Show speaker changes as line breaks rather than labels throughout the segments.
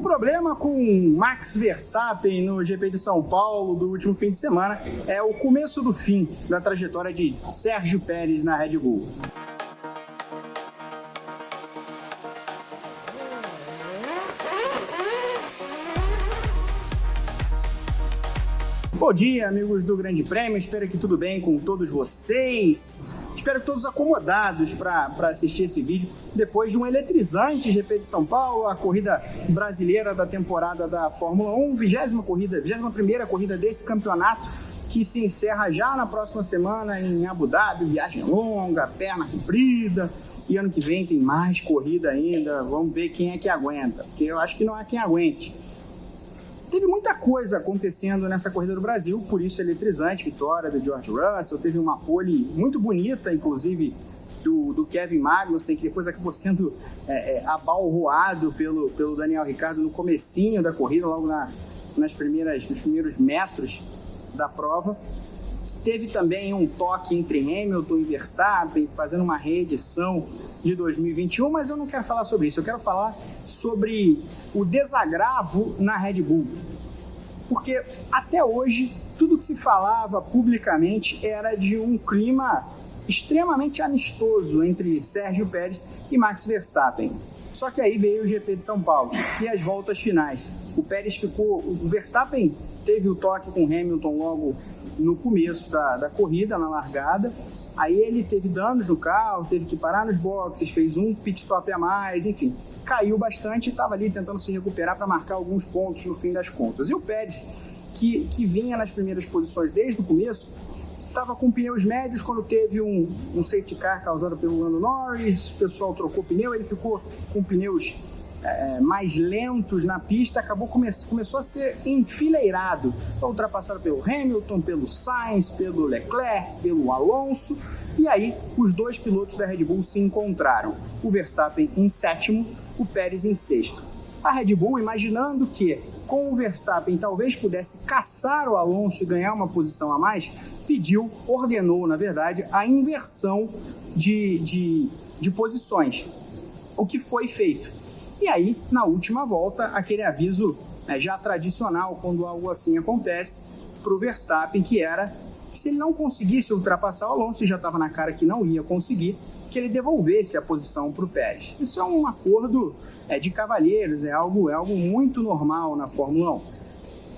O problema com Max Verstappen no GP de São Paulo do último fim de semana é o começo do fim da trajetória de Sérgio Pérez na Red Bull. Bom dia, amigos do Grande Prêmio. Espero que tudo bem com todos vocês. Espero que todos acomodados para assistir esse vídeo depois de um eletrizante GP de São Paulo, a corrida brasileira da temporada da Fórmula 1, vigésima corrida, vigésima primeira corrida desse campeonato que se encerra já na próxima semana em Abu Dhabi, viagem longa, perna comprida. E ano que vem tem mais corrida ainda. Vamos ver quem é que aguenta, porque eu acho que não há quem aguente. Teve muita coisa acontecendo nessa corrida do Brasil, por isso eletrizante, vitória do George Russell, teve uma pole muito bonita, inclusive do, do Kevin Magnussen, que depois acabou sendo é, é, abalroado pelo, pelo Daniel Ricardo no comecinho da corrida, logo na, nas primeiras, nos primeiros metros da prova. Teve também um toque entre Hamilton e Verstappen, fazendo uma reedição de 2021, mas eu não quero falar sobre isso. Eu quero falar sobre o desagravo na Red Bull. Porque até hoje, tudo que se falava publicamente era de um clima extremamente amistoso entre Sérgio Pérez e Max Verstappen. Só que aí veio o GP de São Paulo e as voltas finais. O Pérez ficou. O Verstappen teve o toque com Hamilton logo no começo da, da corrida, na largada. Aí ele teve danos no carro, teve que parar nos boxes, fez um pit stop a mais, enfim. Caiu bastante e estava ali tentando se recuperar para marcar alguns pontos no fim das contas. E o Pérez, que, que vinha nas primeiras posições desde o começo, estava com pneus médios quando teve um, um safety car causado pelo Lando Norris, o pessoal trocou pneu, ele ficou com pneus é, mais lentos na pista, acabou come começou a ser enfileirado. Ultrapassado pelo Hamilton, pelo Sainz, pelo Leclerc, pelo Alonso. E aí os dois pilotos da Red Bull se encontraram. O Verstappen em sétimo, o Pérez em sexto. A Red Bull, imaginando que com o Verstappen talvez pudesse caçar o Alonso e ganhar uma posição a mais, pediu, ordenou, na verdade, a inversão de, de, de posições. O que foi feito? E aí, na última volta, aquele aviso né, já tradicional quando algo assim acontece para o Verstappen, que era que se ele não conseguisse ultrapassar o Alonso, e já estava na cara que não ia conseguir, que ele devolvesse a posição para o Pérez. Isso é um acordo é, de cavalheiros, é algo, é algo muito normal na Fórmula 1.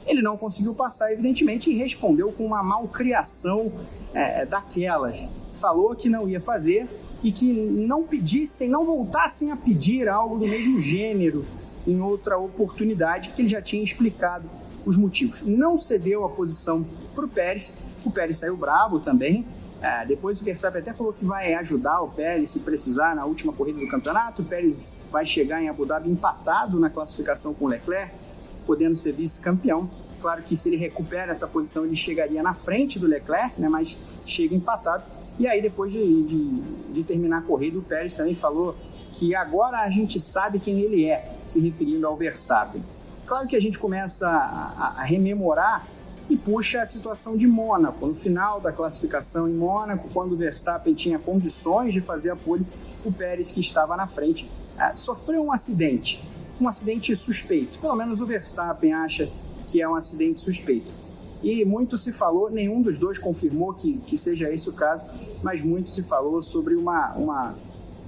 Ele não conseguiu passar, evidentemente, e respondeu com uma malcriação é, daquelas. Falou que não ia fazer, e que não pedissem, não voltassem a pedir algo do mesmo gênero em outra oportunidade, que ele já tinha explicado os motivos. Não cedeu a posição para o Pérez, o Pérez saiu bravo também. É, depois o Verstappen até falou que vai ajudar o Pérez se precisar na última corrida do campeonato. O Pérez vai chegar em Abu Dhabi empatado na classificação com o Leclerc, podendo ser vice-campeão. Claro que se ele recupera essa posição, ele chegaria na frente do Leclerc, né, mas chega empatado. E aí, depois de, de, de terminar a corrida, o Pérez também falou que agora a gente sabe quem ele é, se referindo ao Verstappen. Claro que a gente começa a, a, rememorar e puxa a situação de Mônaco. No final da classificação em Mônaco, quando o Verstappen tinha condições de fazer a pole, o Pérez, que estava na frente, é, sofreu um acidente. Um acidente suspeito. Pelo menos o Verstappen acha que é um acidente suspeito. E muito se falou, nenhum dos dois confirmou que, que seja esse o caso, mas muito se falou sobre uma, uma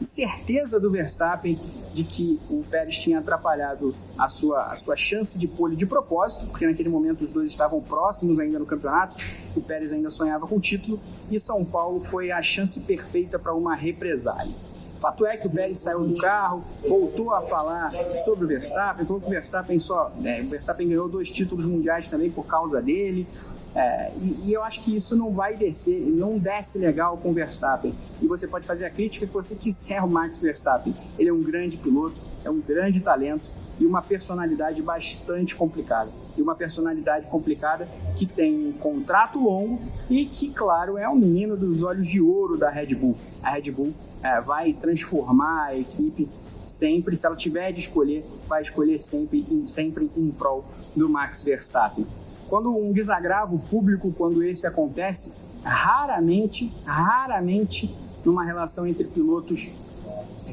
certeza do Verstappen de que o Pérez tinha atrapalhado a sua, a sua chance de pole de propósito, porque naquele momento os dois estavam próximos ainda no campeonato, o Pérez ainda sonhava com o título, e São Paulo foi a chance perfeita para uma represália. Fato é que o Pérez saiu do carro, voltou a falar sobre o Verstappen, falou que o Verstappen só. É, o Verstappen ganhou dois títulos mundiais também por causa dele. É, e, e, eu acho que isso não vai descer, não desce legal com o Verstappen. E você pode fazer a crítica que você quiser ao Max Verstappen. Ele é um grande piloto, é um grande talento e uma personalidade bastante complicada. E uma personalidade complicada que tem um contrato longo e que, claro, é um menino dos olhos de ouro da Red Bull. A Red Bull é, vai transformar a equipe sempre, se ela tiver de escolher, vai escolher sempre, sempre em prol do Max Verstappen. Quando um desagravo público, quando esse acontece, raramente, raramente, numa relação entre pilotos,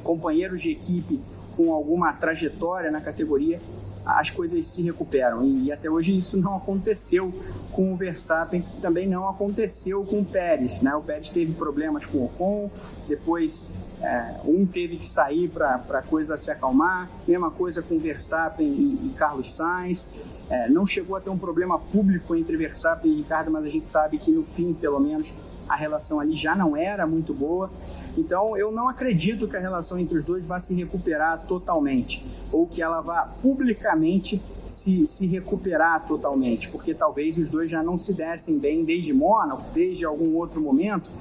companheiros de equipe com alguma trajetória na categoria, as coisas se recuperam. E, até hoje isso não aconteceu com o Verstappen, também não aconteceu com o Pérez. Né? O Pérez teve problemas com o Ocon, depois é, um teve que sair para a coisa se acalmar, mesma coisa com Verstappen e, e Carlos Sainz. É, não chegou a ter um problema público entre Verstappen e Ricardo, mas a gente sabe que no fim, pelo menos, a relação ali já não era muito boa. Então, eu não acredito que a relação entre os dois vá se recuperar totalmente, ou que ela vá publicamente se, se recuperar totalmente, porque talvez os dois já não se dessem bem desde Mônaco, desde algum outro momento.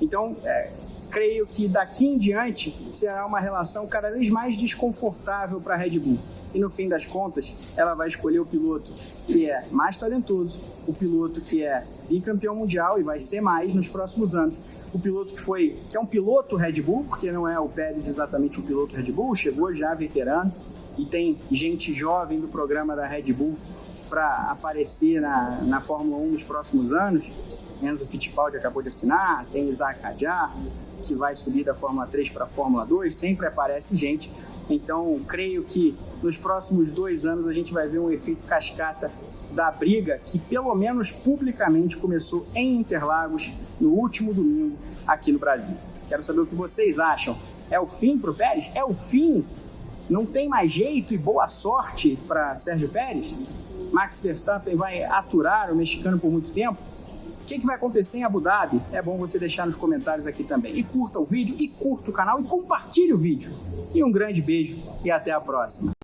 Então, é, creio que daqui em diante será uma relação cada vez mais desconfortável para a Red Bull. E no fim das contas, ela vai escolher o piloto que é mais talentoso, o piloto que é bicampeão mundial e vai ser mais nos próximos anos. O piloto que foi, que é um piloto Red Bull, porque não é o Pérez exatamente um piloto Red Bull, chegou já veterano e tem gente jovem do programa da Red Bull para aparecer na, na Fórmula 1 nos próximos anos. Enzo Fittipaldi acabou de assinar, tem Isaac Hadjar, que vai subir da Fórmula 3 para a Fórmula 2, sempre aparece gente. Então, creio que nos próximos dois anos a gente vai ver um efeito cascata da briga que, pelo menos publicamente, começou em Interlagos no último domingo aqui no Brasil. Quero saber o que vocês acham. É o fim para o Pérez? É o fim? Não tem mais jeito e boa sorte para Sérgio Pérez? Max Verstappen vai aturar o mexicano por muito tempo? Que, que vai acontecer em Abu Dhabi? É bom você deixar nos comentários aqui também. E curta o vídeo, e curta o canal, e compartilhe o vídeo. E um grande beijo, e até a próxima.